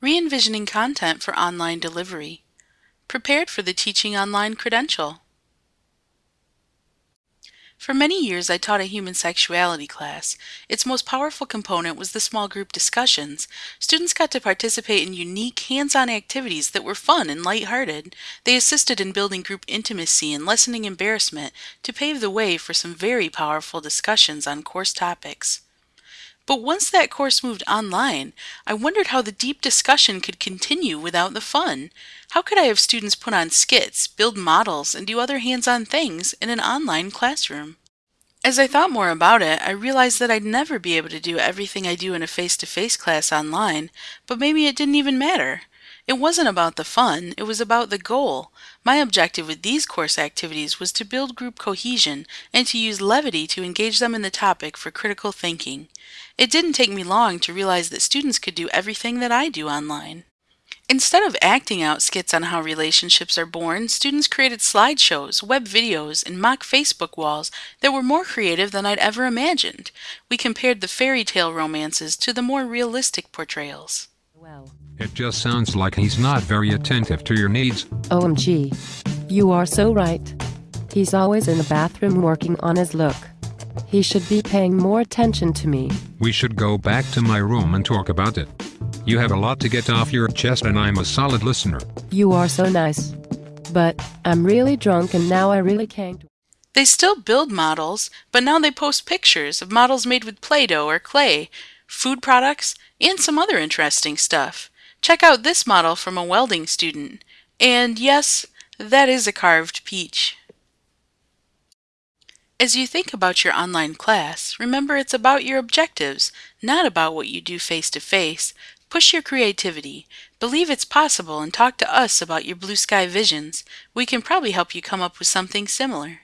Re-envisioning content for online delivery. Prepared for the Teaching Online credential. For many years, I taught a human sexuality class. Its most powerful component was the small group discussions. Students got to participate in unique, hands-on activities that were fun and lighthearted. They assisted in building group intimacy and lessening embarrassment to pave the way for some very powerful discussions on course topics. But once that course moved online, I wondered how the deep discussion could continue without the fun. How could I have students put on skits, build models, and do other hands-on things in an online classroom? As I thought more about it, I realized that I'd never be able to do everything I do in a face-to-face -face class online, but maybe it didn't even matter. It wasn't about the fun, it was about the goal. My objective with these course activities was to build group cohesion and to use levity to engage them in the topic for critical thinking. It didn't take me long to realize that students could do everything that I do online. Instead of acting out skits on how relationships are born, students created slideshows, web videos, and mock Facebook walls that were more creative than I'd ever imagined. We compared the fairy tale romances to the more realistic portrayals. Well, It just sounds like he's not very attentive to your needs. OMG. You are so right. He's always in the bathroom working on his look. He should be paying more attention to me. We should go back to my room and talk about it. You have a lot to get off your chest and I'm a solid listener. You are so nice. But I'm really drunk and now I really can't. They still build models, but now they post pictures of models made with Play-Doh or clay, food products, and some other interesting stuff. Check out this model from a welding student. And yes, that is a carved peach. As you think about your online class, remember it's about your objectives, not about what you do face to face. Push your creativity. Believe it's possible and talk to us about your blue sky visions. We can probably help you come up with something similar.